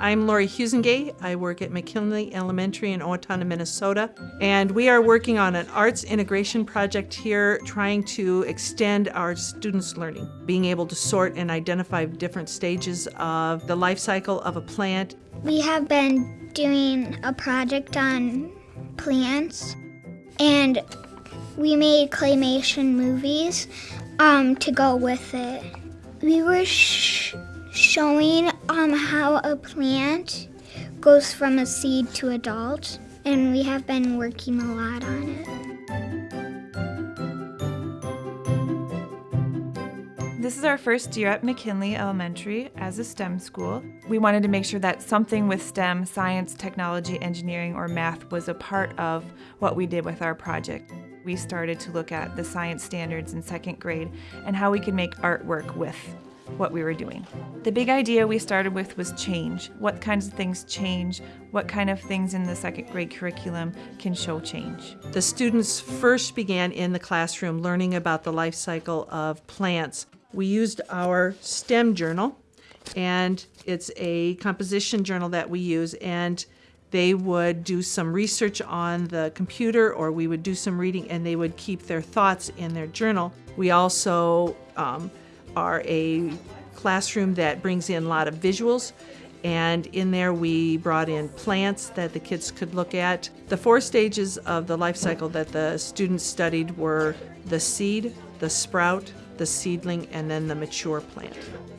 I'm Lori Husengay. I work at McKinley Elementary in Owatonna, Minnesota, and we are working on an arts integration project here trying to extend our students' learning, being able to sort and identify different stages of the life cycle of a plant. We have been doing a project on plants, and we made claymation movies um, to go with it. We were showing um, how a plant goes from a seed to adult, and we have been working a lot on it. This is our first year at McKinley Elementary as a STEM school. We wanted to make sure that something with STEM, science, technology, engineering, or math was a part of what we did with our project. We started to look at the science standards in second grade and how we could make artwork with what we were doing. The big idea we started with was change. What kinds of things change? What kind of things in the second grade curriculum can show change? The students first began in the classroom learning about the life cycle of plants. We used our STEM journal, and it's a composition journal that we use, and they would do some research on the computer or we would do some reading and they would keep their thoughts in their journal. We also um, are a classroom that brings in a lot of visuals and in there we brought in plants that the kids could look at. The four stages of the life cycle that the students studied were the seed, the sprout, the seedling, and then the mature plant.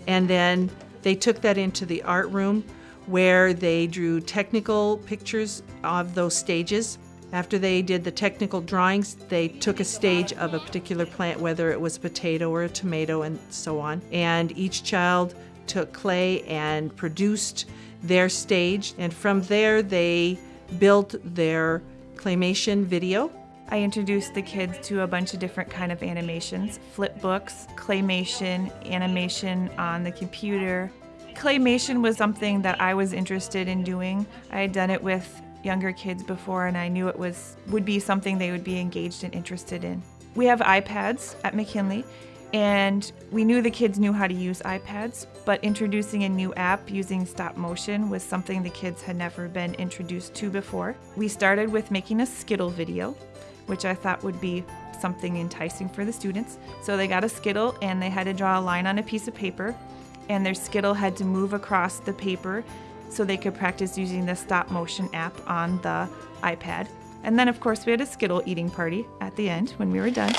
And then they took that into the art room where they drew technical pictures of those stages. After they did the technical drawings, they took a stage of a particular plant, whether it was a potato or a tomato, and so on. And each child took clay and produced their stage. And from there, they built their claymation video. I introduced the kids to a bunch of different kind of animations, flip books, claymation, animation on the computer. Claymation was something that I was interested in doing. I had done it with younger kids before and I knew it was would be something they would be engaged and interested in. We have iPads at McKinley and we knew the kids knew how to use iPads, but introducing a new app using stop motion was something the kids had never been introduced to before. We started with making a Skittle video, which I thought would be something enticing for the students. So they got a Skittle and they had to draw a line on a piece of paper and their Skittle had to move across the paper so they could practice using the stop motion app on the iPad. And then, of course, we had a Skittle eating party at the end when we were done.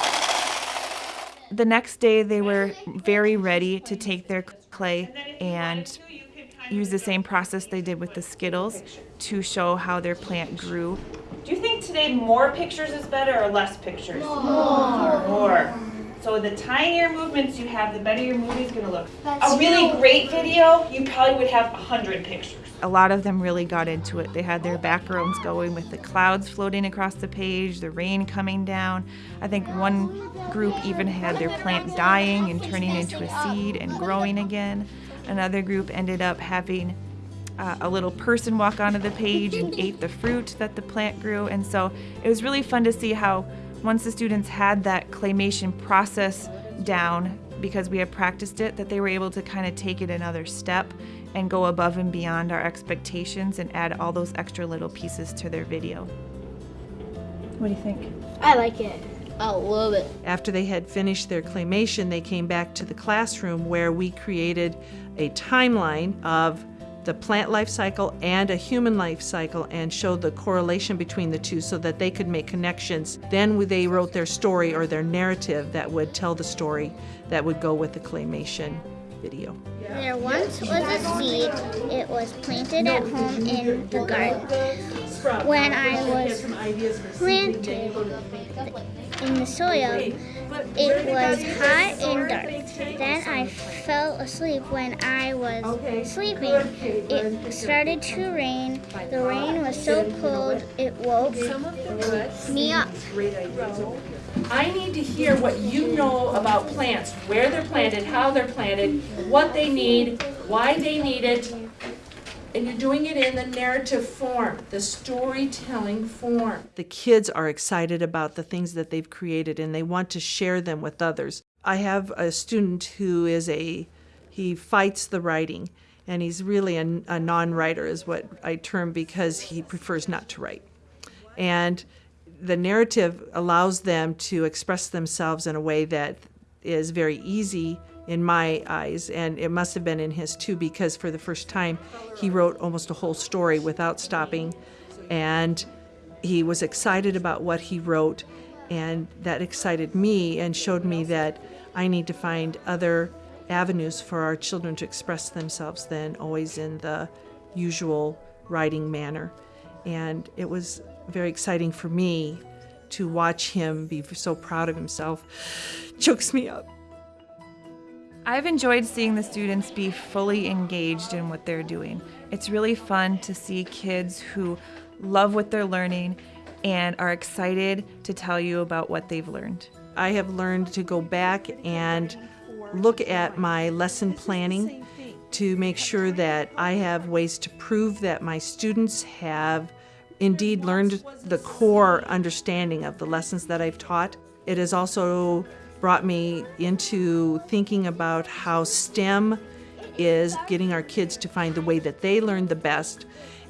The next day, they were very ready to take their clay and use the same process they did with the Skittles to show how their plant grew. Do you think today more pictures is better or less pictures? More. More. So the tinier movements you have, the better your movie's gonna look. That's a really true. great video, you probably would have a hundred pictures. A lot of them really got into it. They had their backgrounds going with the clouds floating across the page, the rain coming down. I think one group even had their plant dying and turning into a seed and growing again. Another group ended up having uh, a little person walk onto the page and ate the fruit that the plant grew. And so it was really fun to see how once the students had that claymation process down, because we had practiced it, that they were able to kind of take it another step and go above and beyond our expectations and add all those extra little pieces to their video. What do you think? I like it. I love it. After they had finished their claymation, they came back to the classroom where we created a timeline of the plant life cycle and a human life cycle and showed the correlation between the two so that they could make connections. Then they wrote their story or their narrative that would tell the story that would go with the claymation video. There once was a seed. It was planted at home in the garden. When I was planted in the soil, it was hot and dark. Then I fell asleep. When I was sleeping, it started to rain. The rain was so cold, it woke me up. I need to hear what you know about plants, where they're planted, how they're planted, what they need, why they need it. And you're doing it in the narrative form, the storytelling form. The kids are excited about the things that they've created and they want to share them with others. I have a student who is a he fights the writing And he's really a, a non writer, is what I term, because he prefers not to write. And the narrative allows them to express themselves in a way that is very easy in my eyes, and it must have been in his too, because for the first time he wrote almost a whole story without stopping, and he was excited about what he wrote, and that excited me and showed me that I need to find other avenues for our children to express themselves than always in the usual writing manner. And it was very exciting for me to watch him be so proud of himself. Chokes me up. I've enjoyed seeing the students be fully engaged in what they're doing. It's really fun to see kids who love what they're learning and are excited to tell you about what they've learned. I have learned to go back and look at my lesson planning to make sure that I have ways to prove that my students have indeed learned the core understanding of the lessons that I've taught. It has also brought me into thinking about how STEM is getting our kids to find the way that they learn the best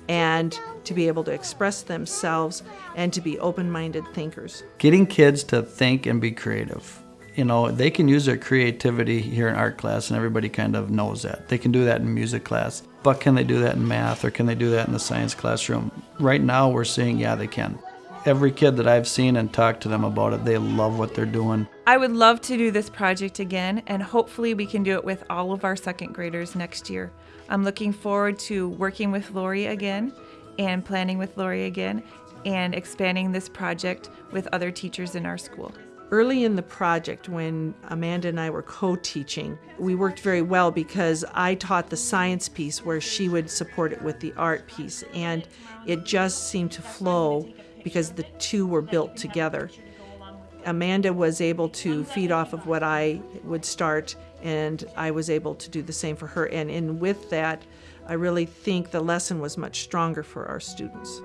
and to be able to express themselves and to be open minded thinkers. Getting kids to think and be creative. You know, they can use their creativity here in art class, and everybody kind of knows that. They can do that in music class, but can they do that in math or can they do that in the science classroom? Right now, we're seeing, yeah, they can. Every kid that I've seen and talked to them about it, they love what they're doing. I would love to do this project again, and hopefully, we can do it with all of our second graders next year. I'm looking forward to working with Lori again and planning with Lori again and expanding this project with other teachers in our school. Early in the project, when Amanda and I were co teaching, we worked very well because I taught the science piece where she would support it with the art piece, and it just seemed to flow because the two were built together. Amanda was able to feed off of what I would start, and I was able to do the same for her. And in with that, I really think the lesson was much stronger for our students.